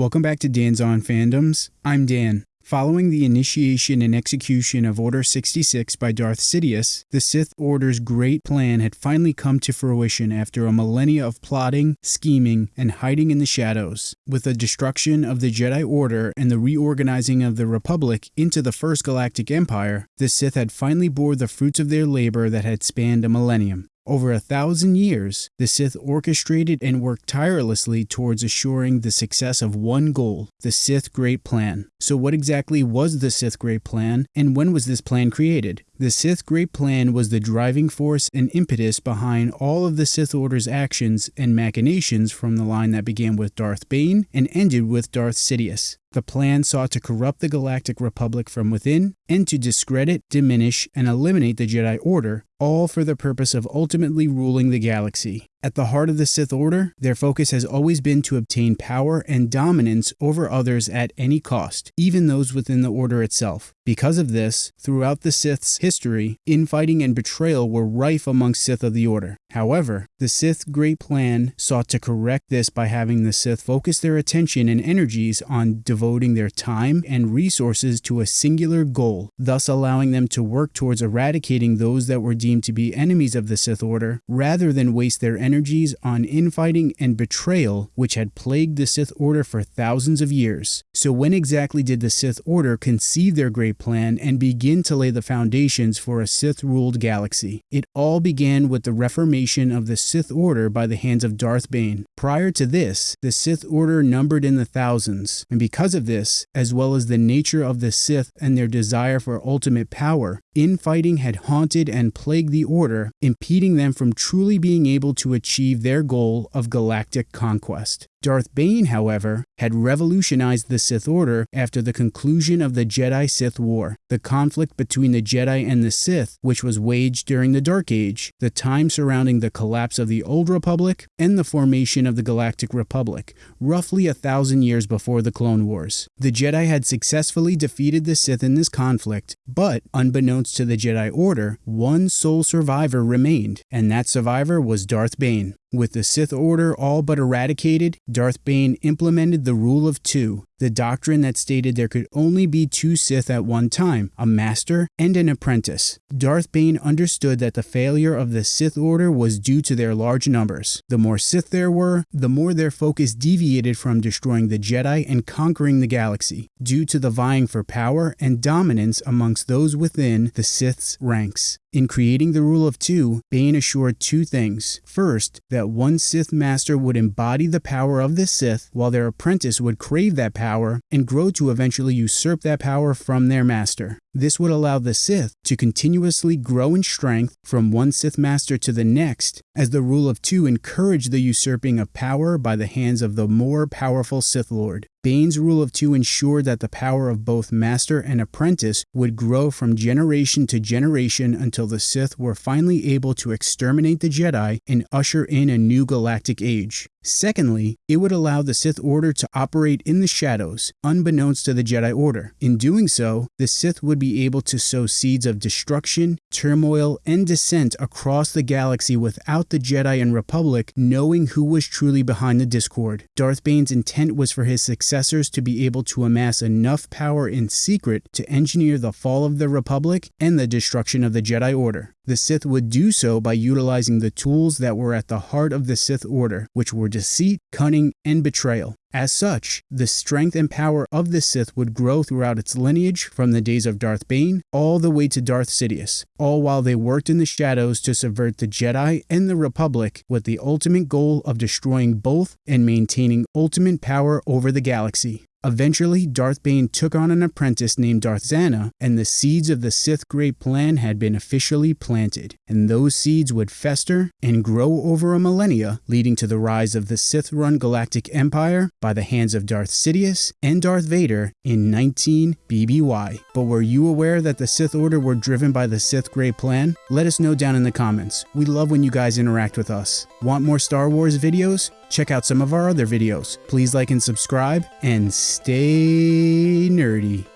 Welcome back to Dan's On Fandoms. I'm Dan. Following the initiation and execution of Order 66 by Darth Sidious, the Sith Order's great plan had finally come to fruition after a millennia of plotting, scheming, and hiding in the shadows. With the destruction of the Jedi Order and the reorganizing of the Republic into the First Galactic Empire, the Sith had finally bore the fruits of their labor that had spanned a millennium. Over a thousand years, the Sith orchestrated and worked tirelessly towards assuring the success of one goal, the Sith Great Plan. So what exactly was the Sith Great Plan, and when was this plan created? The Sith Great Plan was the driving force and impetus behind all of the Sith Order's actions and machinations from the line that began with Darth Bane and ended with Darth Sidious. The plan sought to corrupt the Galactic Republic from within and to discredit, diminish, and eliminate the Jedi Order, all for the purpose of ultimately ruling the galaxy. At the heart of the Sith Order, their focus has always been to obtain power and dominance over others at any cost, even those within the Order itself. Because of this, throughout the Sith's history, infighting and betrayal were rife among Sith of the Order. However, the Sith Great Plan sought to correct this by having the Sith focus their attention and energies on devoting their time and resources to a singular goal, thus allowing them to work towards eradicating those that were deemed to be enemies of the Sith Order, rather than waste their energies on infighting and betrayal, which had plagued the Sith Order for thousands of years. So when exactly did the Sith Order conceive their great plan and begin to lay the foundations for a Sith-ruled galaxy? It all began with the reformation of the Sith Order by the hands of Darth Bane. Prior to this, the Sith Order numbered in the thousands, and because of this, as well as the nature of the Sith and their desire for ultimate power, infighting had haunted and plagued the Order, impeding them from truly being able to achieve their goal of galactic conquest. Darth Bane, however, had revolutionized the Sith Order after the conclusion of the Jedi-Sith War, the conflict between the Jedi and the Sith, which was waged during the Dark Age, the time surrounding the collapse of the Old Republic, and the formation of the Galactic Republic, roughly a thousand years before the Clone Wars. The Jedi had successfully defeated the Sith in this conflict, but, unbeknownst to the Jedi Order, one sole survivor remained, and that survivor was Darth Bane. With the Sith Order all but eradicated, Darth Bane implemented the Rule of Two, the doctrine that stated there could only be two Sith at one time, a master and an apprentice. Darth Bane understood that the failure of the Sith Order was due to their large numbers. The more Sith there were, the more their focus deviated from destroying the Jedi and conquering the galaxy, due to the vying for power and dominance amongst those within the Sith's ranks. In creating the Rule of Two, Bane assured two things. First, that one Sith Master would embody the power of the Sith, while their apprentice would crave that power and grow to eventually usurp that power from their master. This would allow the Sith to continuously grow in strength from one Sith Master to the next, as the Rule of Two encouraged the usurping of power by the hands of the more powerful Sith Lord. Bane's Rule of Two ensured that the power of both master and apprentice would grow from generation to generation until the Sith were finally able to exterminate the Jedi and usher in a new galactic age. Secondly, it would allow the Sith Order to operate in the shadows, unbeknownst to the Jedi Order. In doing so, the Sith would be able to sow seeds of destruction, turmoil, and dissent across the galaxy without the Jedi and Republic knowing who was truly behind the discord. Darth Bane's intent was for his successors to be able to amass enough power in secret to engineer the fall of the Republic and the destruction of the Jedi Order. The Sith would do so by utilizing the tools that were at the heart of the Sith Order, which were deceit, cunning, and betrayal. As such, the strength and power of the Sith would grow throughout its lineage from the days of Darth Bane all the way to Darth Sidious, all while they worked in the shadows to subvert the Jedi and the Republic with the ultimate goal of destroying both and maintaining ultimate power over the galaxy. Eventually, Darth Bane took on an apprentice named Darth Zannah, and the seeds of the Sith Great Plan had been officially planted, and those seeds would fester and grow over a millennia, leading to the rise of the Sith-run Galactic Empire by the hands of Darth Sidious and Darth Vader in 19 BBY. But were you aware that the Sith Order were driven by the Sith Great Plan? Let us know down in the comments. We love when you guys interact with us. Want more Star Wars videos? Check out some of our other videos. Please like and subscribe, and stay nerdy.